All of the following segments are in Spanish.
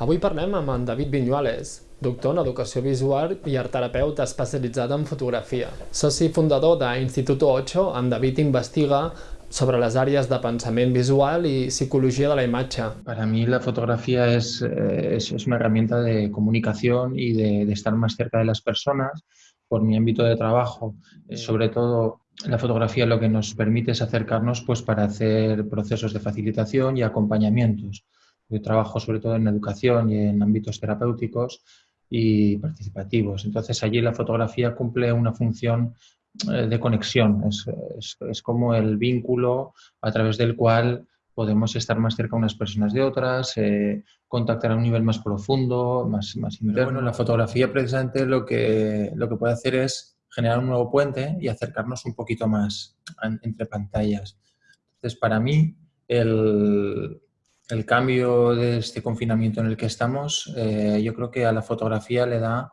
Avui parlem amb en David Viñuales, doctor en Educació Visual i art terapeuta especialitzat en fotografia. Soci fundador d'Instituto 8, en David investiga sobre les àrees de pensament visual y psicología de la imagen. Para mí la fotografía es, eh, es, es una herramienta de comunicación y de, de, estar más cerca de las personas por mi ámbito de trabajo. Eh, sobre todo la fotografía lo que nos permite es acercarnos pues, para hacer procesos de facilitación y acompañamientos. Yo trabajo sobre todo en educación y en ámbitos terapéuticos y participativos. Entonces allí la fotografía cumple una función eh, de conexión, es, es, es, como el vínculo a través del cual podemos estar más cerca unas personas de otras, eh, contactar a un nivel más profundo, más, más interno. Bueno, la fotografía precisamente lo que, lo que puede hacer es generar un nuevo puente y acercarnos un poquito más entre pantallas. Entonces, para mí, el, el cambio de este confinamiento en el que estamos, eh, yo creo que a la fotografía le da,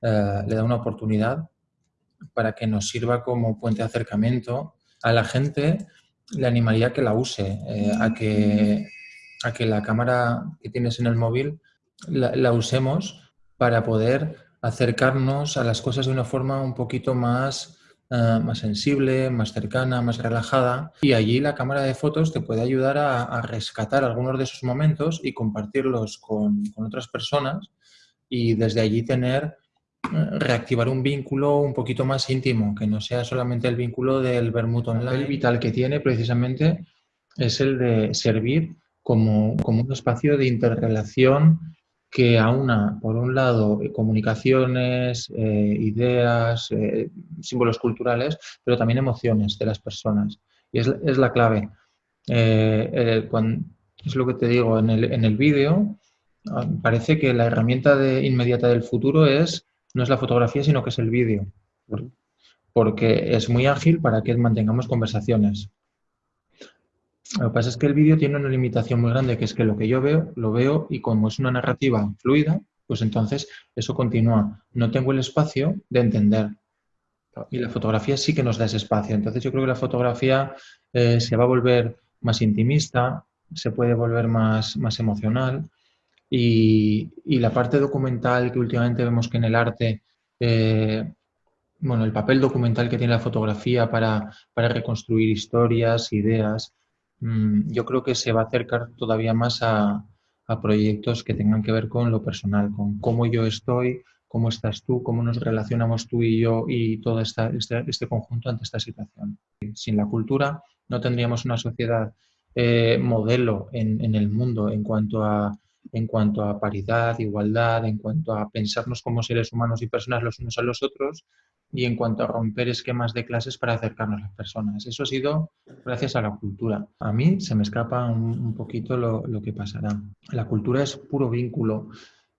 eh, le da una oportunidad para que nos sirva como puente de acercamiento. A la gente le animaría a que la use, eh, a, que, a que la cámara que tienes en el móvil la, la usemos para poder acercarnos a las cosas de una forma un poquito más uh, más sensible, más cercana, más relajada. Y allí la cámara de fotos te puede ayudar a, a rescatar algunos de esos momentos y compartirlos con, con, otras personas y desde allí tener, uh, reactivar un vínculo un poquito más íntimo, que no sea solamente el vínculo del vermut online. El vital que tiene precisamente es el de servir como, como un espacio de interrelación que aúna, por un lado, eh, comunicaciones, eh, ideas, eh, símbolos culturales, pero también emociones de las personas. Y es, es la clave. Eh, cuando, es lo que te digo, en el, en el vídeo ah, parece que la herramienta de, inmediata del futuro es, no es la fotografía, sino que es el vídeo. Porque es muy ágil para que mantengamos conversaciones. Lo que pasa es que el vídeo tiene una limitación muy grande, que es que lo que yo veo, lo veo y como es una narrativa fluida, pues entonces eso continúa. No tengo el espacio de entender. Y la fotografía sí que nos da ese espacio. Entonces yo creo que la fotografía eh, se va a volver más intimista, se puede volver más, más emocional y, la parte documental que últimamente vemos que en el arte, eh, bueno, el papel documental que tiene la fotografía para, para reconstruir historias, ideas, yo creo que se va a acercar todavía más a, proyectos que tengan que ver con lo personal, con cómo yo estoy, cómo estás tú, cómo nos relacionamos tú y yo y todo esta, este, este, conjunto ante esta situación. Sin la cultura no tendríamos una sociedad eh, modelo en, el mundo en cuanto, a, en cuanto a paridad, igualdad, en cuanto a pensarnos como seres humanos y personas los unos a los otros y en cuanto a romper esquemas de clases para acercarnos a las personas. Eso ha sido gracias a la cultura. A mí se me escapa un, poquito lo, lo, que pasará. La cultura es puro vínculo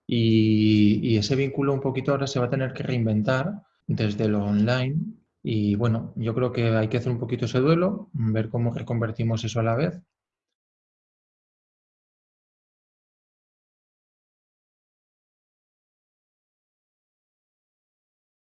y, y, ese vínculo un poquito ahora se va a tener que reinventar desde lo online y bueno, yo creo que hay que hacer un poquito ese duelo, ver cómo reconvertimos eso a la vez